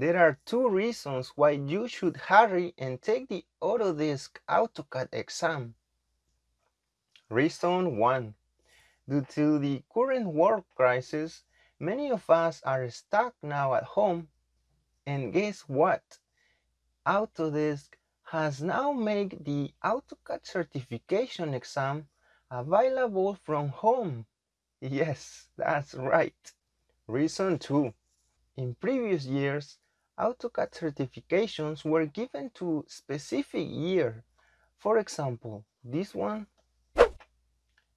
There are two reasons why you should hurry and take the Autodesk AutoCAD exam. Reason 1. Due to the current world crisis, many of us are stuck now at home. And guess what? Autodesk has now made the AutoCAD certification exam available from home. Yes, that's right. Reason 2. In previous years, AutoCAD certifications were given to specific year. For example, this one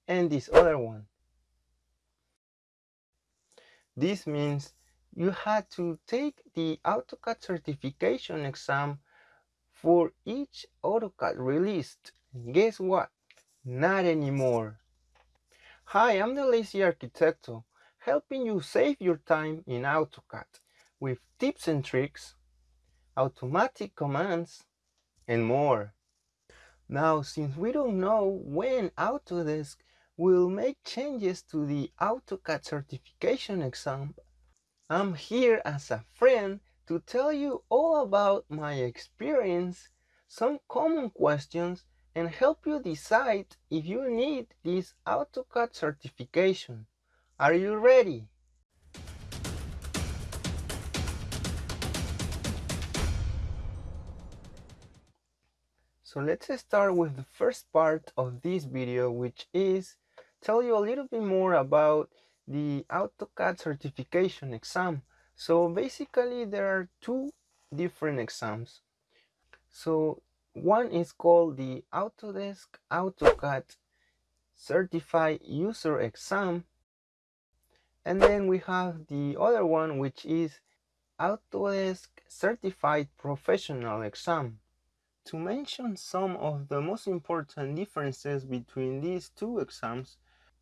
and this other one. This means you had to take the AutoCAD certification exam for each AutoCAD released. Guess what? Not anymore. Hi, I'm the Lazy Arquitecto, helping you save your time in AutoCAD with tips and tricks, automatic commands, and more. Now, since we don't know when Autodesk will make changes to the AutoCAD certification exam, I'm here as a friend to tell you all about my experience, some common questions, and help you decide if you need this AutoCAD certification. Are you ready? So let's start with the first part of this video, which is tell you a little bit more about the AutoCAD certification exam. So basically there are two different exams. So one is called the Autodesk AutoCAD Certified User Exam. And then we have the other one which is Autodesk Certified Professional Exam. To mention some of the most important differences between these two exams,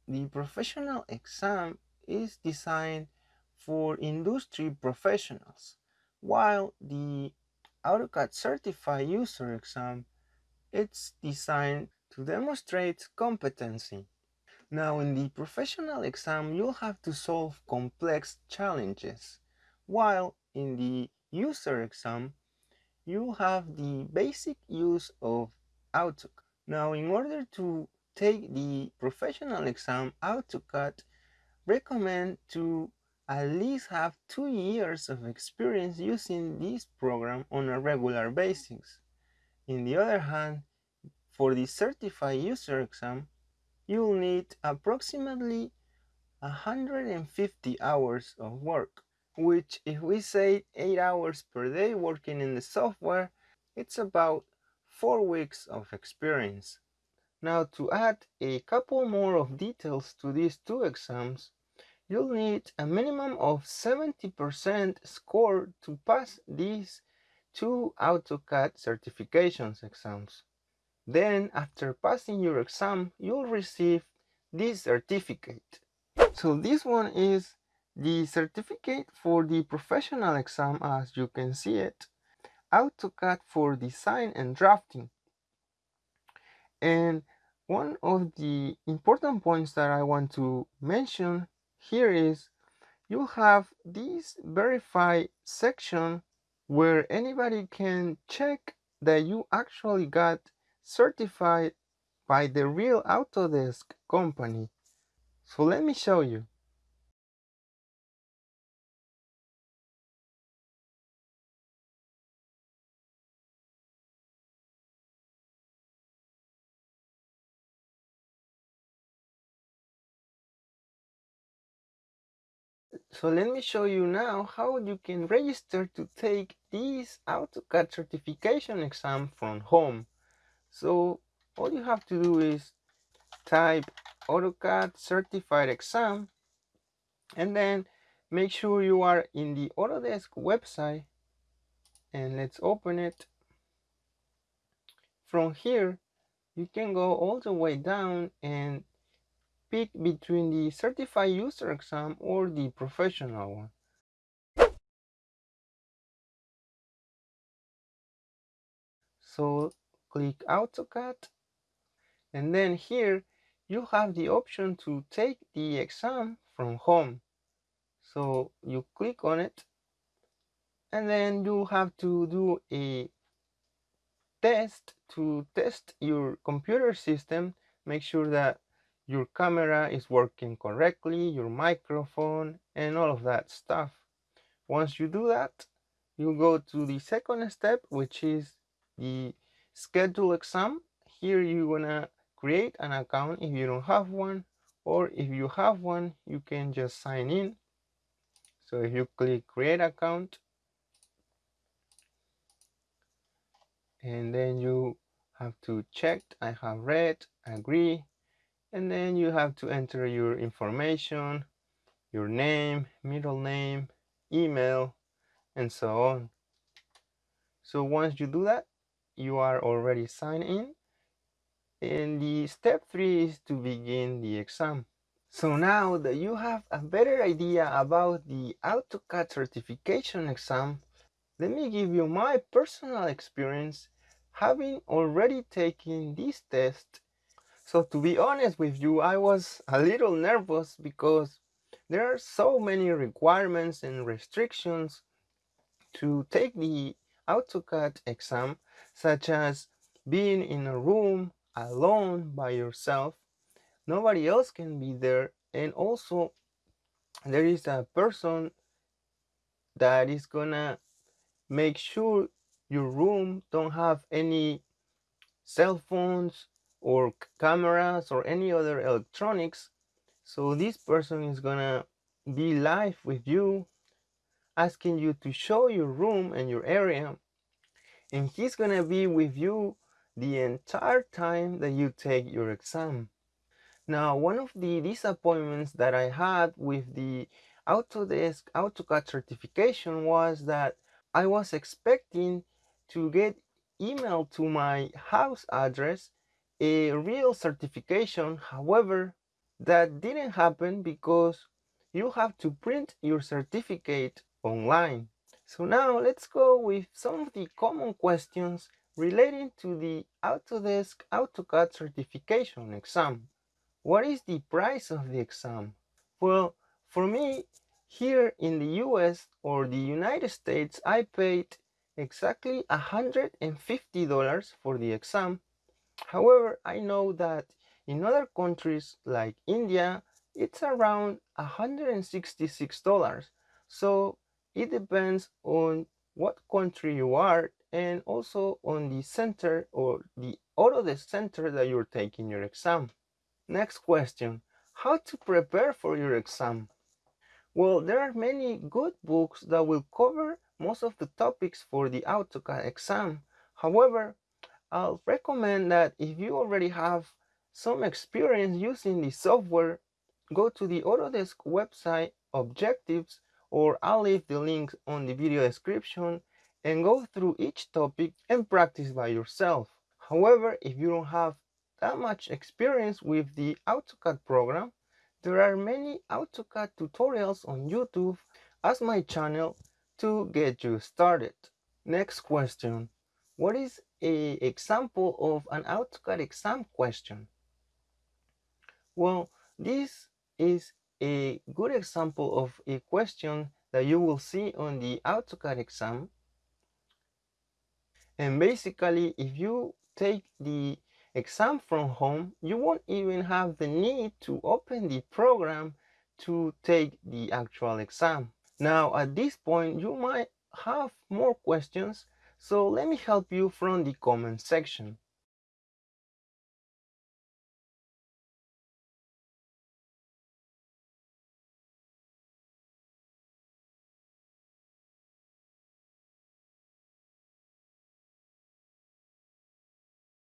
the professional exam is designed for industry professionals, while the AutoCAD Certified User Exam it's designed to demonstrate competency. Now in the professional exam you'll have to solve complex challenges, while in the user exam you have the basic use of AutoCAD. Now, in order to take the professional exam, AutoCAD recommend to at least have two years of experience using this program on a regular basis. In the other hand, for the certified user exam, you'll need approximately 150 hours of work which if we say 8 hours per day working in the software, it's about 4 weeks of experience. Now to add a couple more of details to these two exams, you'll need a minimum of 70% score to pass these two AutoCAD certifications exams. Then after passing your exam, you'll receive this certificate. So this one is the certificate for the professional exam as you can see it, AutoCAD for design and drafting. And one of the important points that I want to mention here is you'll have this verify section where anybody can check that you actually got certified by the real Autodesk company. So let me show you. So let me show you now how you can register to take this AutoCAD certification exam from home. So all you have to do is type AutoCAD certified exam and then make sure you are in the Autodesk website and let's open it. From here you can go all the way down and pick between the certified user exam or the professional one. So click AutoCAD and then here you have the option to take the exam from home. So you click on it and then you have to do a test to test your computer system make sure that your camera is working correctly your microphone and all of that stuff. Once you do that you go to the second step which is the schedule exam. Here you're gonna create an account if you don't have one or if you have one you can just sign in. So if you click create account and then you have to check I have read agree and then you have to enter your information your name middle name email and so on. So once you do that you are already signed in. And the step three is to begin the exam. So now that you have a better idea about the AutoCAD certification exam let me give you my personal experience having already taken this test so to be honest with you, I was a little nervous because there are so many requirements and restrictions to take the AutoCAD exam, such as being in a room alone by yourself. Nobody else can be there. And also there is a person that is gonna make sure your room don't have any cell phones or cameras or any other electronics so this person is gonna be live with you asking you to show your room and your area and he's gonna be with you the entire time that you take your exam. Now one of the disappointments that I had with the Autodesk AutoCAD certification was that I was expecting to get emailed to my house address a real certification. However, that didn't happen because you have to print your certificate online. So now let's go with some of the common questions relating to the Autodesk AutoCAD certification exam. What is the price of the exam? Well, for me, here in the US or the United States, I paid exactly $150 for the exam However, I know that in other countries like India, it's around $166. So it depends on what country you are and also on the center or the out of the center that you're taking your exam. Next question, how to prepare for your exam? Well, there are many good books that will cover most of the topics for the AutoCAD exam. However, I'll recommend that if you already have some experience using the software, go to the Autodesk website objectives or I'll leave the link on the video description and go through each topic and practice by yourself. However, if you don't have that much experience with the AutoCAD program, there are many AutoCAD tutorials on YouTube as my channel to get you started. Next question. What is a example of an AutoCAD exam question? Well, this is a good example of a question that you will see on the AutoCAD exam. And basically, if you take the exam from home, you won't even have the need to open the program to take the actual exam. Now, at this point, you might have more questions so let me help you from the comment section.